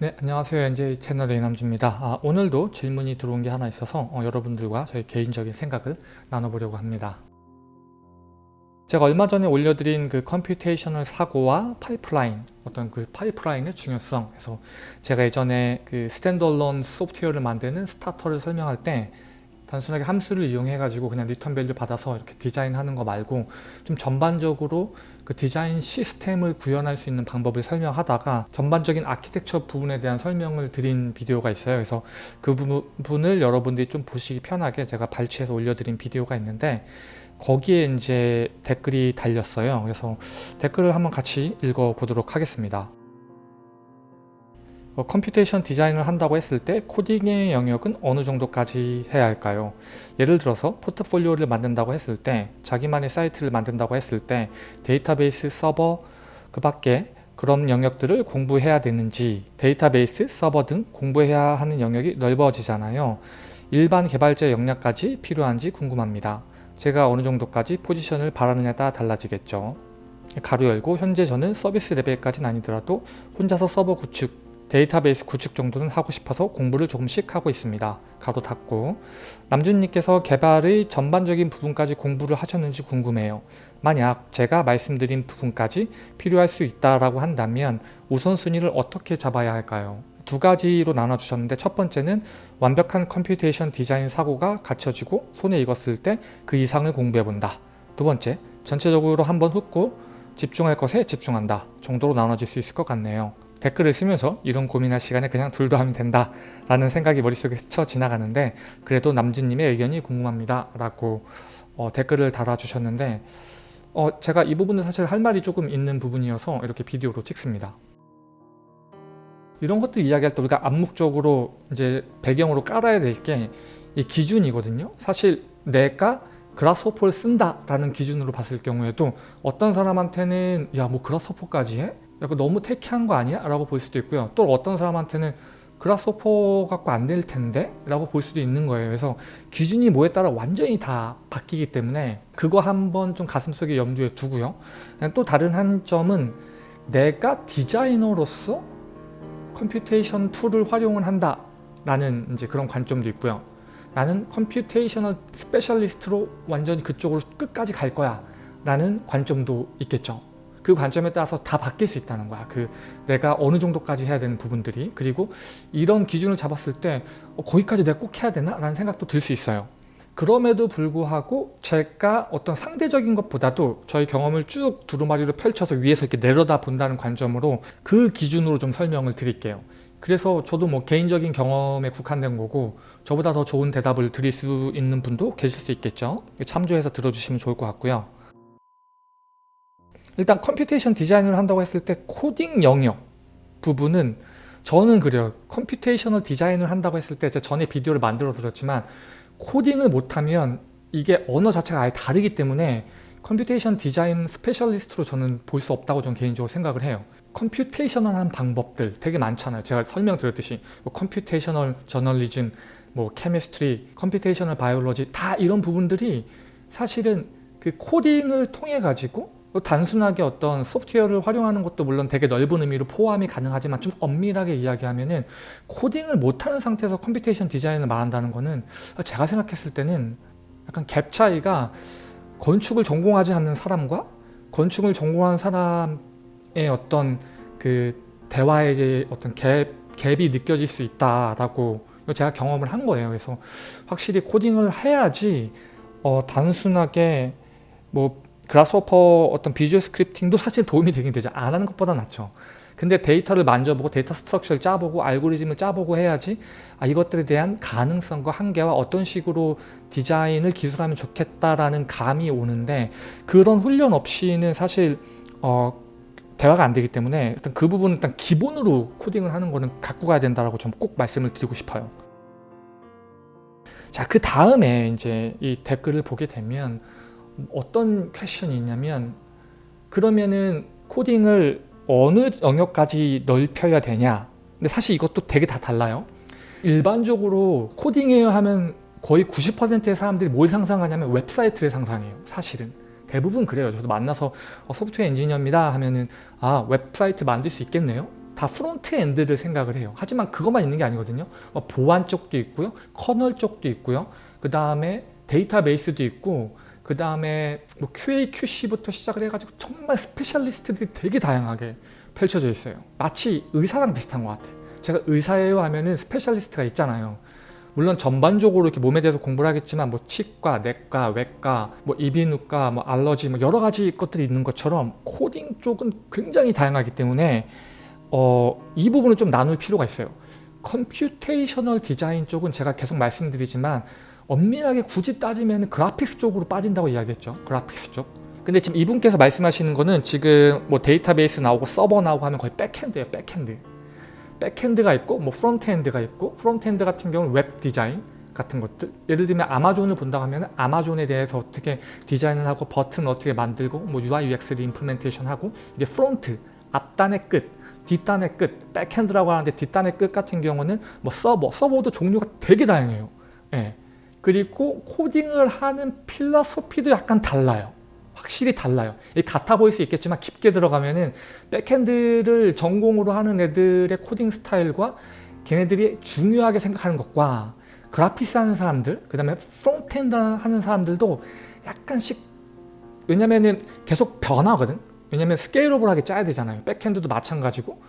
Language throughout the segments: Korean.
네 안녕하세요. NJ 채널 이남준입니다. 아, 오늘도 질문이 들어온 게 하나 있어서 어, 여러분들과 저희 개인적인 생각을 나눠보려고 합니다. 제가 얼마 전에 올려드린 그 computational 사고와 파이프라인 어떤 그 파이프라인의 중요성. 그래서 제가 예전에 그 standalone 소프트웨어를 만드는 starter를 설명할 때 단순하게 함수를 이용해 가지고 그냥 return value 받아서 이렇게 디자인하는 거 말고 좀 전반적으로 그 디자인 시스템을 구현할 수 있는 방법을 설명하다가 전반적인 아키텍처 부분에 대한 설명을 드린 비디오가 있어요. 그래서 그 부분을 여러분들이 좀 보시기 편하게 제가 발췌해서 올려드린 비디오가 있는데 거기에 이제 댓글이 달렸어요. 그래서 댓글을 한번 같이 읽어 보도록 하겠습니다. 어, computation 디자인을 한다고 했을 때 코딩의 영역은 어느 정도까지 해야 할까요? 예를 들어서 포트폴리오를 만든다고 했을 때 자기만의 사이트를 만든다고 했을 때 데이터베이스 서버 그 밖에 그런 영역들을 공부해야 되는지 데이터베이스 서버 등 공부해야 하는 영역이 넓어지잖아요. 일반 개발자 역량까지 필요한지 궁금합니다. 제가 어느 정도까지 포지션을 바라느냐에 따라 달라지겠죠. 가로 열고 현재 저는 서비스 레벨까지는 아니더라도 혼자서 서버 구축, 데이터베이스 구축 정도는 하고 싶어서 공부를 조금씩 하고 있습니다. 가로 닫고 남준님께서 개발의 전반적인 부분까지 공부를 하셨는지 궁금해요. 만약 제가 말씀드린 부분까지 필요할 수 있다라고 한다면 우선순위를 어떻게 잡아야 할까요? 두 가지로 나눠주셨는데 첫 번째는 완벽한 computation 디자인 사고가 갖춰지고 손에 익었을 때 그 이상을 공부해본다. 두 번째, 전체적으로 한번 훑고 집중할 것에 집중한다 정도로 나눠질 수 있을 것 같네요. 댓글을 쓰면서 이런 고민할 시간에 그냥 둘 다 하면 된다 라는 생각이 머릿속에 스쳐 지나가는데 그래도 남준님의 의견이 궁금합니다 라고 어, 댓글을 달아주셨는데 어, 제가 이 부분은 사실 할 말이 조금 있는 부분이어서 이렇게 비디오로 찍습니다 이런 것들 이야기할 때 우리가 암묵적으로 이제 배경으로 깔아야 될 게 이 기준이거든요 사실 내가 그라스호퍼를 쓴다 라는 기준으로 봤을 경우에도 어떤 사람한테는 야 뭐 그라스호퍼까지 해? 약간 너무 테키한 거 아니야? 라고 볼 수도 있고요. 또 어떤 사람한테는 Grasshopper 갖고 안 될 텐데? 라고 볼 수도 있는 거예요. 그래서 기준이 뭐에 따라 완전히 다 바뀌기 때문에 그거 한번 좀 가슴속에 염두에 두고요. 또 다른 한 점은 내가 디자이너로서 computation tool을 활용을 한다 라는 이제 그런 관점도 있고요. 나는 computational specialist로 완전히 그쪽으로 끝까지 갈 거야 라는 관점도 있겠죠. 그 관점에 따라서 다 바뀔 수 있다는 거야. 그 내가 어느 정도까지 해야 되는 부분들이 그리고 이런 기준을 잡았을 때 어, 거기까지 내가 꼭 해야 되나? 라는 생각도 들 수 있어요. 그럼에도 불구하고 제가 어떤 상대적인 것보다도 저희 경험을 쭉 두루마리로 펼쳐서 위에서 이렇게 내려다 본다는 관점으로 그 기준으로 좀 설명을 드릴게요. 그래서 저도 뭐 개인적인 경험에 국한된 거고 저보다 더 좋은 대답을 드릴 수 있는 분도 계실 수 있겠죠. 참조해서 들어주시면 좋을 것 같고요. 일단 computation 디자인을 한다고 했을 때 코딩 영역 부분은 저는 그래요. computational 디자인을 한다고 했을 때 제가 전에 비디오를 만들어 드렸지만 코딩을 못하면 이게 언어 자체가 아예 다르기 때문에 computation 디자인 specialist로 저는 볼 수 없다고 저는 개인적으로 생각을 해요. computational한 방법들 되게 많잖아요. 제가 설명드렸듯이 뭐 computational 저널리즘, 뭐 chemistry, computational biology 다 이런 부분들이 사실은 그 코딩을 통해 가지고 단순하게 어떤 소프트웨어를 활용하는 것도 물론 되게 넓은 의미로 포함이 가능하지만 좀 엄밀하게 이야기하면 은 코딩을 못하는 상태에서 computation design을 말한다는 거는 제가 생각했을 때는 약간 갭 차이가 건축을 전공하지 않는 사람과 건축을 전공한 사람의 어떤 그 대화의 어떤 갭, 갭이 느껴질 수 있다라고 제가 경험을 한 거예요. 그래서 확실히 코딩을 해야지 어, 단순하게 뭐 Grasshopper 어떤 visual scripting도 사실 도움이 되긴 되죠. 안 하는 것보다 낫죠. 근데 데이터를 만져보고 data structure를 짜보고 알고리즘을 짜보고 해야지 아, 이것들에 대한 가능성과 한계와 어떤 식으로 디자인을 기술하면 좋겠다라는 감이 오는데 그런 훈련 없이는 사실 어, 대화가 안 되기 때문에 일단 그 부분은 일단 기본으로 코딩을 하는 거는 갖고 가야 된다라고 좀 꼭 말씀을 드리고 싶어요. 자, 그 다음에 이제 이 댓글을 보게 되면 어떤 question이 있냐면 그러면은 코딩을 어느 영역까지 넓혀야 되냐 근데 사실 이것도 되게 다 달라요 일반적으로 코딩해요 하면 거의 90%의 사람들이 뭘 상상하냐면 웹사이트를 상상해요 사실은 대부분 그래요 저도 만나서 어, software engineer입니다 하면은 아 웹사이트 만들 수 있겠네요 다 front end를 생각을 해요. 하지만 그것만 있는 게 아니거든요. 뭐 보안 쪽도 있고요. 커널 쪽도 있고요. 그 다음에 데이터베이스도 있고 그 다음에 뭐 QA, QC부터 시작을 해가지고 정말 specialist들이 되게 다양하게 펼쳐져 있어요. 마치 의사랑 비슷한 것 같아요. 제가 의사예요 하면은 specialist가 있잖아요. 물론 전반적으로 이렇게 몸에 대해서 공부를 하겠지만 뭐 치과, 내과, 외과, 뭐 이비인후과, 뭐 알러지 뭐 여러 가지 것들이 있는 것처럼 코딩 쪽은 굉장히 다양하기 때문에 어, 이 부분을 좀 나눌 필요가 있어요. computational design 쪽은 제가 계속 말씀드리지만 엄밀하게 굳이 따지면 graphics 쪽으로 빠진다고 이야기했죠. graphics 쪽. 근데 지금 이분께서 말씀하시는 거는 지금 뭐 데이터베이스 나오고 서버 나오고 하면 거의 backend예요. backend. backend가 있고 뭐 frontend가 있고 frontend 같은 경우는 web design 같은 것들 예를 들면 아마존을 본다고 하면 아마존에 대해서 어떻게 디자인을 하고 버튼 어떻게 만들고 뭐 UI UX를 implementation 하고 이제 front 앞단의 끝 뒷단의 끝 backend라고 하는데 뒷단의 끝 같은 경우는 뭐 서버 서버도 종류가 되게 다양해요 예. 그리고 코딩을 하는 philosophy도 약간 달라요. 확실히 달라요. 같아 보일 수 있겠지만 깊게 들어가면 은 backend를 전공으로 하는 애들의 코딩 스타일과 걔네들이 중요하게 생각하는 것과 graphics 하는 사람들 그 다음에 frontend 하는 사람들도 약간씩 왜냐면은 계속 변하거든. 왜냐면 scalable하게 짜야 되잖아요. backend도 마찬가지고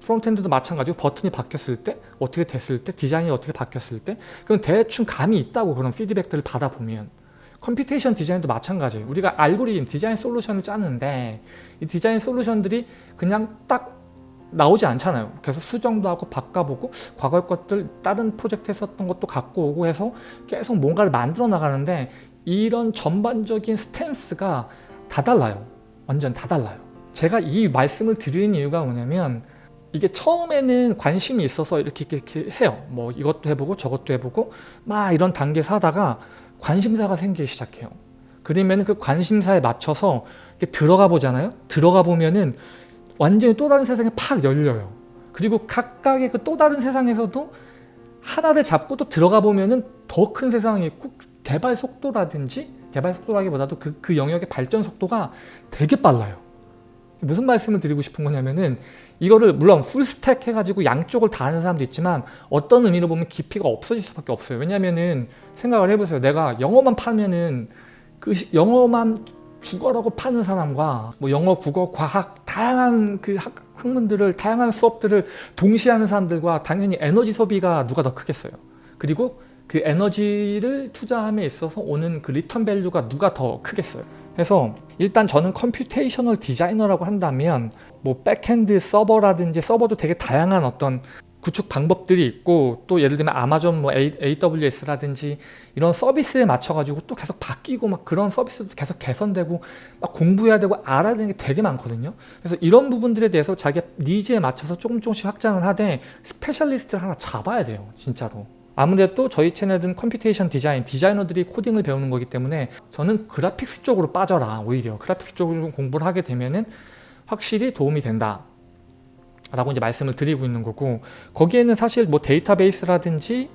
frontend도 마찬가지고 버튼이 바뀌었을 때 어떻게 됐을 때 디자인이 어떻게 바뀌었을 때 그럼 대충 감이 있다고 그런 피드백들을 받아보면 computation design도 마찬가지예요. 우리가 알고리즘, design solution을 짜는데 이 design solution들이 그냥 딱 나오지 않잖아요. 그래서 수정도 하고 바꿔보고 과거의 것들 다른 프로젝트 했었던 것도 갖고 오고 해서 계속 뭔가를 만들어 나가는데 이런 전반적인 스탠스가 다 달라요. 완전 다 달라요. 제가 이 말씀을 드리는 이유가 뭐냐면 이게 처음에는 관심이 있어서 이렇게, 이렇게 해요. 뭐 이것도 해보고 저것도 해보고 막 이런 단계에서 하다가 관심사가 생기기 시작해요. 그러면 그 관심사에 맞춰서 들어가 보잖아요. 들어가 보면은 완전히 또 다른 세상에 팍 열려요. 그리고 각각의 그 또 다른 세상에서도 하나를 잡고 또 들어가 보면은 더 큰 세상이 있고 개발 속도라든지 개발 속도라기보다도 그, 그 영역의 발전 속도가 되게 빨라요. 무슨 말씀을 드리고 싶은 거냐면은 이거를 물론 풀스택 해가지고 양쪽을 다 하는 사람도 있지만 어떤 의미로 보면 깊이가 없어질 수밖에 없어요. 왜냐면은 생각을 해보세요. 내가 영어만 파면은 그 영어만 국어라고 파는 사람과 뭐 영어, 국어, 과학 다양한 그 학, 학문들을 다양한 수업들을 동시에 하는 사람들과 당연히 에너지 소비가 누가 더 크겠어요. 그리고 그 에너지를 투자함에 있어서 오는 그 return value가 누가 더 크겠어요. 그래서 일단 저는 computational designer라고 한다면 뭐 backend 서버라든지 서버도 되게 다양한 어떤 구축 방법들이 있고 또 예를 들면 아마존 뭐 AWS라든지 이런 서비스에 맞춰 가지고 또 계속 바뀌고 막 그런 서비스도 계속 개선되고 막 공부해야 되고 알아야 되는 게 되게 많거든요. 그래서 이런 부분들에 대해서 자기 needs에 맞춰서 조금 조금씩 확장을 하되 specialist를 하나 잡아야 돼요 진짜로 아무래도 저희 채널은 computation design, 디자이너들이 코딩을 배우는 거기 때문에 저는 graphics 쪽으로 빠져라 오히려. graphics 쪽으로 공부를 하게 되면은 확실히 도움이 된다 라고 이제 말씀을 드리고 있는 거고 거기에는 사실 뭐 데이터베이스라든지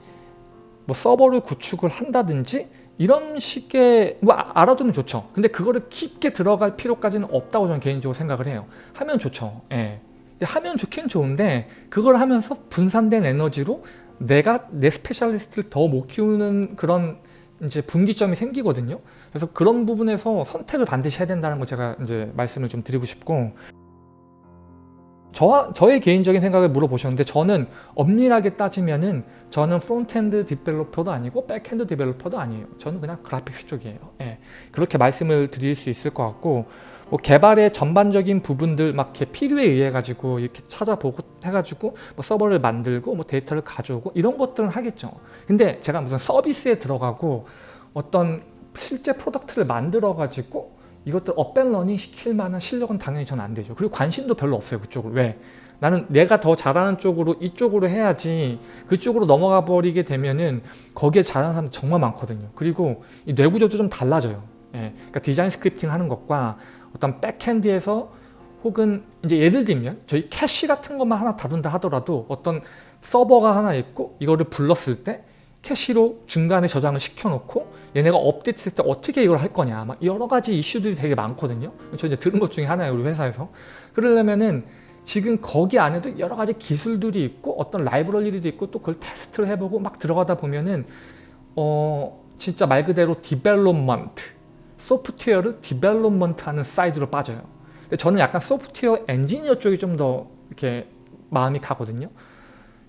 뭐 서버를 구축을 한다든지 이런 식의 뭐 아, 알아두면 좋죠. 근데 그거를 깊게 들어갈 필요까지는 없다고 저는 개인적으로 생각을 해요. 하면 좋죠. 예. 하면 좋긴 좋은데 그걸 하면서 분산된 에너지로 내가 내 specialist를 더 못 키우는 그런 이제 분기점이 생기거든요. 그래서 그런 부분에서 선택을 반드시 해야 된다는 거 제가 이제 말씀을 좀 드리고 싶고 저, 저의 개인적인 생각을 물어보셨는데 저는 엄밀하게 따지면은 저는 frontend developer도 아니고 backend developer도 아니에요. 저는 그냥 graphics 쪽이에요. 예, 그렇게 말씀을 드릴 수 있을 것 같고 뭐 개발의 전반적인 부분들 막 이렇게 필요에 의해 가지고 이렇게 찾아보고 해가지고 뭐 서버를 만들고 뭐 데이터를 가져오고 이런 것들은 하겠죠. 근데 제가 무슨 서비스에 들어가고 어떤 실제 product를 만들어 가지고 이것들 up and running 시킬 만한 실력은 당연히 저는 안 되죠. 그리고 관심도 별로 없어요. 그쪽으로. 왜? 나는 내가 더 잘하는 쪽으로 이쪽으로 해야지 그쪽으로 넘어가 버리게 되면은 거기에 잘하는 사람 정말 많거든요. 그리고 이 뇌구조도 좀 달라져요. 예. 그러니까 design scripting 하는 것과 어떤 backend에서 혹은 이제 예를 들면 저희 캐시 같은 것만 하나 다룬다 하더라도 어떤 서버가 하나 있고 이거를 불렀을 때 캐시로 중간에 저장을 시켜놓고 얘네가 업데이트 했을 때 어떻게 이걸 할 거냐 막 여러 가지 이슈들이 되게 많거든요. 저 이제 들은 것 중에 하나예요 우리 회사에서. 그러려면은 지금 거기 안에도 여러 가지 기술들이 있고 어떤 라이브러리도 있고 또 그걸 테스트를 해보고 막 들어가다 보면은 어 진짜 말 그대로 development 소프트웨어를 development 하는 side로 빠져요. 저는 약간 소프트웨어 엔지니어 쪽이 좀 더 이렇게 마음이 가거든요.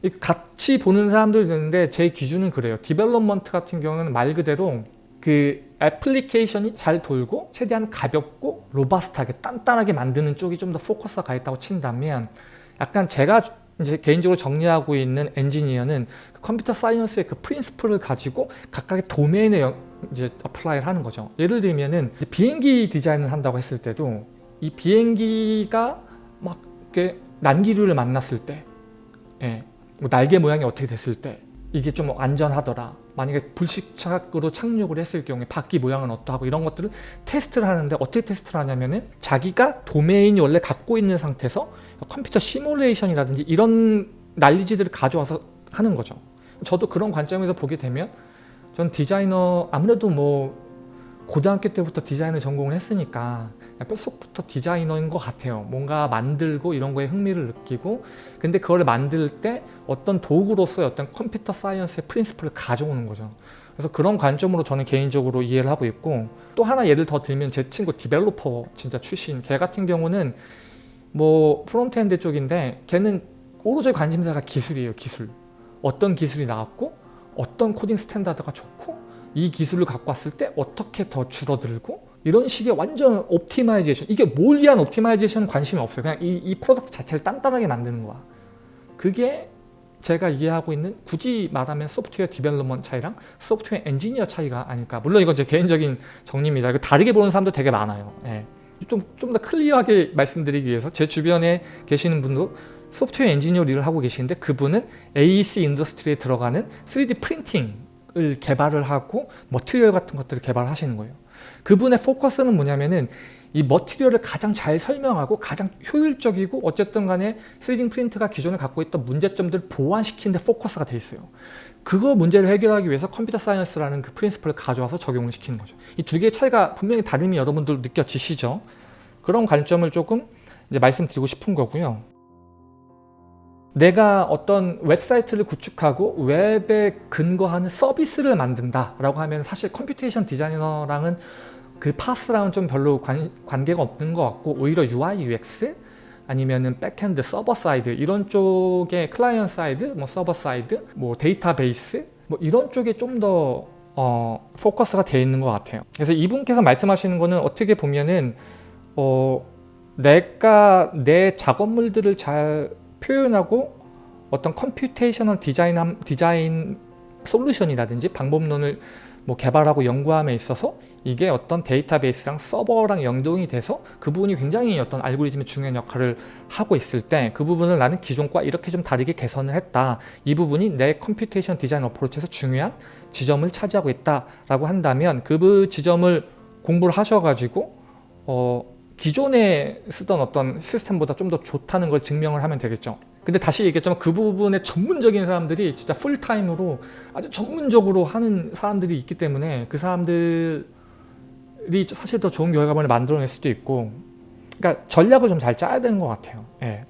이 같이 보는 사람도 있는데 제 기준은 그래요. development 같은 경우는 말 그대로 그 애플리케이션이 잘 돌고 최대한 가볍고 robust하게 단단하게 만드는 쪽이 좀 더 포커스가 가 있다고 친다면 약간 제가 이제 개인적으로 정리하고 있는 엔지니어는 그 computer science의 그 principle을 가지고 각각의 도메인에 영- 이제 apply를 하는 거죠. 예를 들면은 비행기 디자인을 한다고 했을 때도 이 비행기가 막 난기류를 만났을 때, 예, 뭐 날개 모양이 어떻게 됐을 때 이게 좀 안전하더라. 만약에 불시착으로 착륙을 했을 경우에 바퀴 모양은 어떠하고 이런 것들을 테스트를 하는데 어떻게 테스트를 하냐면은 자기가 도메인이 원래 갖고 있는 상태에서 컴퓨터 시뮬레이션이라든지 이런 난리지들을 가져와서 하는 거죠. 저도 그런 관점에서 보게 되면 전 디자이너 아무래도 뭐 고등학교 때부터 디자인을 전공을 했으니까 뼛속부터 디자이너인 것 같아요. 뭔가 만들고 이런 거에 흥미를 느끼고 근데 그걸 만들 때 어떤 도구로서의 어떤 computer science의 principle을 가져오는 거죠. 그래서 그런 관점으로 저는 개인적으로 이해를 하고 있고 또 하나 예를 더 들면 제 친구 developer 진짜 출신 걔 같은 경우는 뭐 frontend 쪽인데 걔는 오로지 관심사가 기술이에요 기술 어떤 기술이 나왔고 어떤 코딩 standard가 좋고 이 기술을 갖고 왔을 때 어떻게 더 줄어들고 이런 식의 완전 optimization 이게 뭘 위한 optimization 관심이 없어요. 그냥 이, 이 product 자체를 단단하게 만드는 거야. 그게 제가 이해하고 있는 굳이 말하면 software development 차이랑 소프트웨어 엔지니어 차이가 아닐까. 물론 이건 제 개인적인 정리입니다. 이거 다르게 보는 사람도 되게 많아요. 예. 좀좀 더 clear하게 말씀드리기 위해서 제 주변에 계시는 분도 소프트웨어 엔지니어 일을 하고 계시는데 그분은 AEC industry에 들어가는 3D 프린팅을 개발을 하고 material 같은 것들을 개발하시는 거예요. 그분의 포커스는 뭐냐면은 이 material을 가장 잘 설명하고 가장 효율적이고 어쨌든 간에 3D print가 기존에 갖고 있던 문제점들을 보완시키는 데 포커스가 돼 있어요. 그거 문제를 해결하기 위해서 computer science라는 그 principle을 가져와서 적용을 시키는 거죠. 이 두 개의 차이가 분명히 다름이 여러분들 느껴지시죠? 그런 관점을 조금 이제 말씀드리고 싶은 거고요. 내가 어떤 웹사이트를 구축하고 웹에 근거하는 서비스를 만든다 라고 하면 사실 computation designer랑은 그 path랑은 좀 별로 관, 관계가 없는 것 같고 오히려 UI, UX 아니면은 backend server side 이런 쪽의 client side, 뭐 server side, 뭐 데이터베이스 뭐 이런 쪽에 좀더 어, 포커스가 되어 있는 것 같아요. 그래서 이분께서 말씀하시는 거는 어떻게 보면은 어, 내가 내 작업물들을 잘 표현하고 어떤 computational design, design solution이라든지 방법론을 뭐 개발하고 연구함에 있어서 이게 어떤 데이터베이스랑 서버랑 연동이 돼서 그 부분이 굉장히 어떤 알고리즘의 중요한 역할을 하고 있을 때 그 부분을 나는 기존과 이렇게 좀 다르게 개선을 했다. 이 부분이 내 computation design approach에서 중요한 지점을 차지하고 있다 라고 한다면 그 지점을 공부를 하셔가지고 어, 기존에 쓰던 어떤 시스템보다 좀 더 좋다는 걸 증명을 하면 되겠죠. 근데 다시 얘기했지만 그 부분에 전문적인 사람들이 진짜 full-time으로 아주 전문적으로 하는 사람들이 있기 때문에 그 사람들이 사실 더 좋은 결과물을 만들어낼 수도 있고 그러니까 전략을 좀 잘 짜야 되는 것 같아요. 예.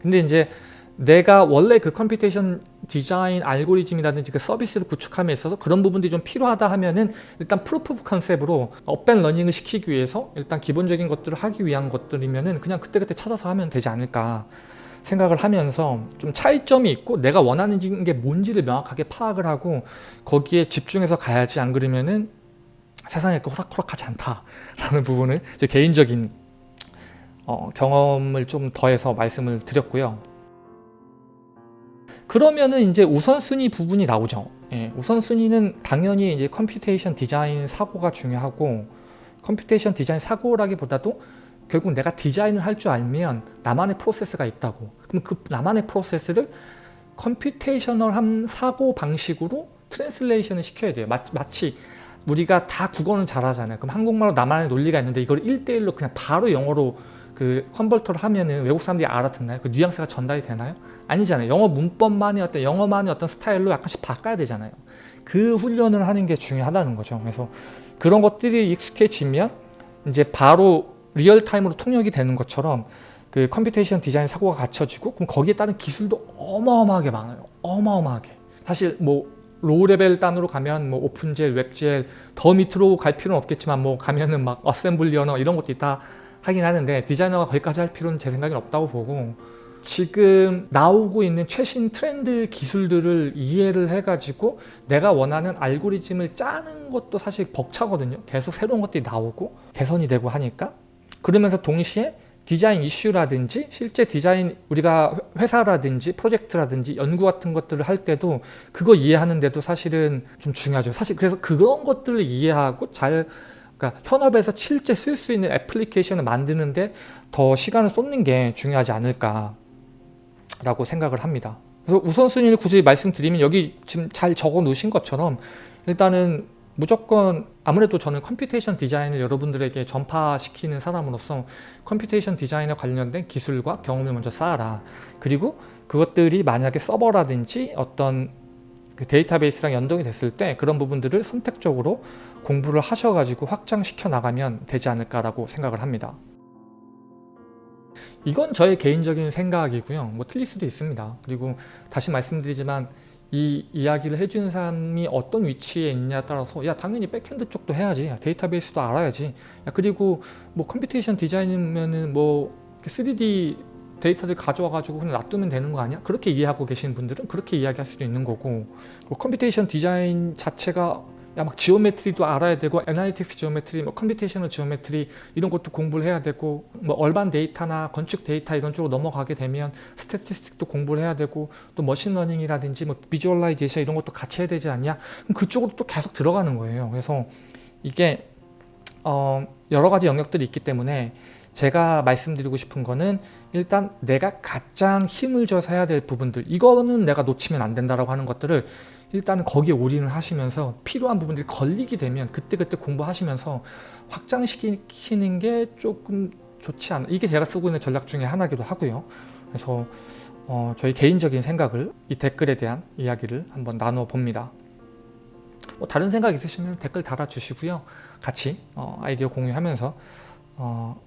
근데 이제 내가 원래 그 computation design algorithm이라든지 그 서비스를 구축함에 있어서 그런 부분들이 좀 필요하다 하면은 일단 proof concept으로 up and running을 시키기 위해서 일단 기본적인 것들을 하기 위한 것들이면은 그냥 그때그때 찾아서 하면 되지 않을까 생각을 하면서 좀 차이점이 있고 내가 원하는 게 뭔지를 명확하게 파악을 하고 거기에 집중해서 가야지 안 그러면은 세상에 그 호락호락하지 않다라는 부분을 제 개인적인 어, 경험을 좀 더해서 말씀을 드렸고요. 그러면은 이제 우선순위 부분이 나오죠. 예, 우선순위는 당연히 이제 computation design 사고가 중요하고 computation design 사고라기보다도 결국 내가 디자인을 할 줄 알면 나만의 프로세스가 있다고. 그럼 그 나만의 프로세스를 computational한 사고 방식으로 translation을 시켜야 돼요. 마, 마치 우리가 다 국어는 잘하잖아요. 그럼 한국말로 나만의 논리가 있는데 이걸 1대1로 그냥 바로 영어로 그 convert를 하면은 외국 사람들이 알아듣나요? 그 뉘앙스가 전달이 되나요? 아니잖아요 영어 문법만의 어떤 영어만의 어떤 스타일로 약간씩 바꿔야 되잖아요 그 훈련을 하는 게 중요하다는 거죠 그래서 그런 것들이 익숙해지면 이제 바로 real-time으로 통역이 되는 것처럼 그 computation design 사고가 갖춰지고 그럼 거기에 따른 기술도 어마어마하게 많아요. 어마어마하게. 사실 뭐 low level 단으로 가면 뭐 OpenGL, WebGL 더 밑으로 갈 필요는 없겠지만 뭐 가면은 막 assembly 언어 이런 것도 있다 하긴 하는데 디자이너가 거기까지 할 필요는 제 생각엔 없다고 보고 지금 나오고 있는 최신 트렌드 기술들을 이해를 해가지고 내가 원하는 알고리즘을 짜는 것도 사실 벅차거든요. 계속 새로운 것들이 나오고 개선이 되고 하니까 그러면서 동시에 디자인 이슈라든지 실제 디자인 우리가 회사라든지 프로젝트라든지 연구 같은 것들을 할 때도 그거 이해하는데도 사실은 좀 중요하죠. 사실 그래서 그런 것들을 이해하고 잘 그러니까 현업에서 실제 쓸 수 있는 애플리케이션을 만드는데 더 시간을 쏟는 게 중요하지 않을까 라고 생각을 합니다. 그래서 우선순위를 굳이 말씀드리면 여기 지금 잘 적어 놓으신 것처럼 일단은 무조건 아무래도 저는 computation design을 여러분들에게 전파시키는 사람으로서 computation design에 관련된 기술과 경험을 먼저 쌓아라. 그리고 그것들이 만약에 서버라든지 어떤 그 데이터베이스랑 연동이 됐을 때 그런 부분들을 선택적으로 공부를 하셔가지고 확장시켜 나가면 되지 않을까라고 생각을 합니다. 이건 저의 개인적인 생각이고요. 뭐 틀릴 수도 있습니다. 그리고 다시 말씀드리지만 이 이야기를 해주는 사람이 어떤 위치에 있냐에 따라서 야 당연히 backend 쪽도 해야지 야, 데이터베이스도 알아야지 야, 그리고 뭐 computation 디자인이면은 뭐 3D 데이터를 가져와 가지고 그냥 놔두면 되는 거 아니야? 그렇게 이해하고 계시는 분들은 그렇게 이야기할 수도 있는 거고 computation 디자인 자체가 야 막 geometry도 알아야 되고 analytics geometry, 뭐 computational geometry 이런 것도 공부를 해야 되고 뭐 urban 데이터나 건축 데이터 이런 쪽으로 넘어가게 되면 statistic도 공부를 해야 되고 또 machine learning이라든지 뭐 visualization 이런 것도 같이 해야 되지 않냐? 그쪽으로 또 계속 들어가는 거예요. 그래서 이게 어 여러 가지 영역들이 있기 때문에 제가 말씀드리고 싶은 거는 일단 내가 가장 힘을 줘서 해야 될 부분들 이거는 내가 놓치면 안 된다라고 하는 것들을 일단은 거기에 올인을 하시면서 필요한 부분들이 걸리게 되면 그때그때 공부하시면서 확장시키는 게 조금 좋지 않아 이게 제가 쓰고 있는 전략 중에 하나기도 하고요. 그래서 어, 저희 개인적인 생각을 이 댓글에 대한 이야기를 한번 나눠 봅니다. 뭐 다른 생각 있으시면 댓글 달아주시고요. 같이 어, 아이디어 공유하면서 어,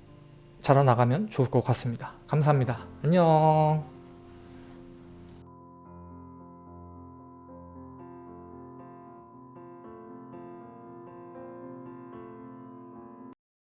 자라나가면 좋을 것 같습니다. 감사합니다. 안녕